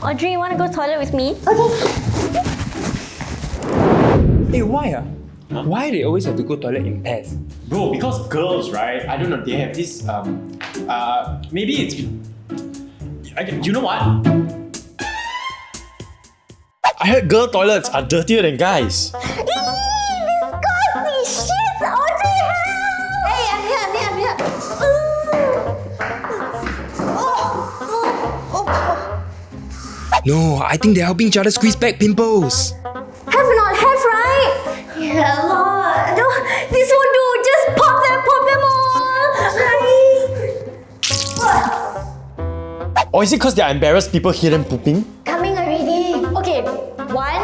Audrey, you want to go toilet with me? Okay. Hey, why ah? Why they always have to go toilet in pairs? Bro, because girls, right? I don't know, they have this, um, uh, maybe it's. I, you know what? I heard girl toilets are dirtier than guys. No, I think they're helping each other squeeze back pimples. Have not have, right? Yeah, Lord. No, this won't do. Just pop them, pop them all. Or is it because they're embarrassed people hear them pooping? Coming already. Okay, one,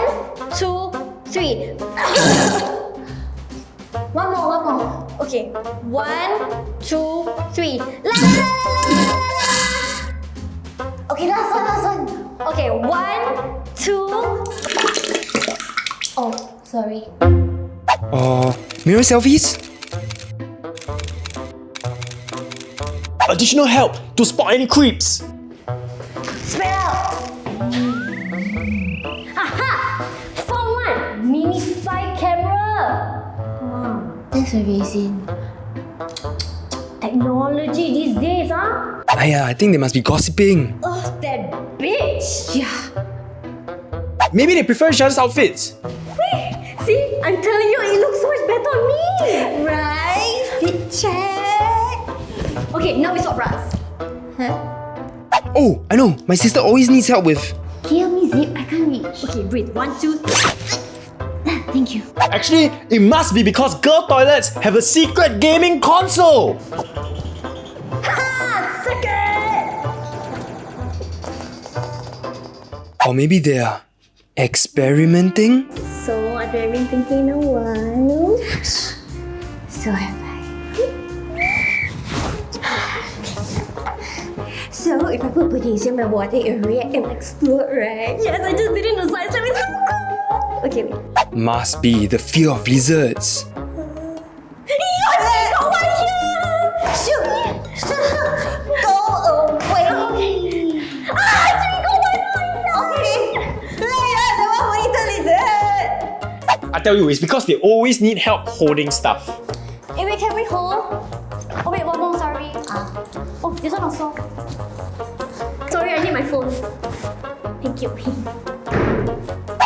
two, three. One more, one more. Okay, one, two, three. La, Okay, one, two. Oh, sorry. Uh, mirror selfies? Additional help to spot any creeps. Spread out. Aha! Found one! Mini spy camera! Wow, That's amazing. Technology these days, huh? Aya, I think they must be gossiping. Oh, that bitch! Yeah. Maybe they prefer each other's outfits. See, I'm telling you, it looks so much better on me! Right? Fit check. Okay, now we swap bras. Huh? Oh, I know. My sister always needs help with. Can you help me zip? I can't reach. Okay, breathe. One, two. Ah, thank you. Actually, it must be because girl toilets have a secret gaming console. Or maybe they're experimenting? So, what have I been thinking a while? So have I. So, if I put potassium in my water, it will react and explode, right? Yes, I just did it in the science lab. It's so cool! Okay, wait. Must be the fear of lizards. Tell you, it's because they always need help holding stuff. Hey, wait, can we hold? Oh, wait, one more, sorry. Ah. Oh, this one also. Sorry, I need my phone. Thank you.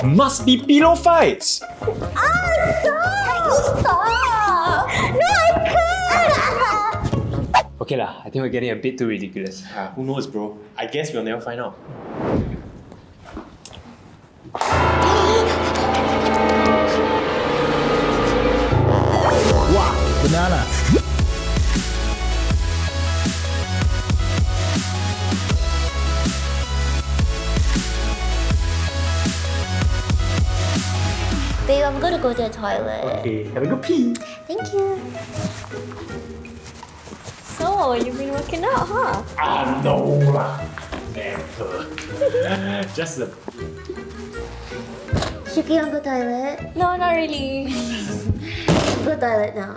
Must be pillow fights. ah, stop! Stop! No, I can't! Okay lah, I think we're getting a bit too ridiculous. Uh, who knows, bro? I guess we'll never find out. Babe, I'm gonna go to the toilet. Okay, have a good pee. Thank you. So, you've been working out, huh? Ah, no lah. Never. Just a Shuki, want to go toilet? No, not really. Go toilet now.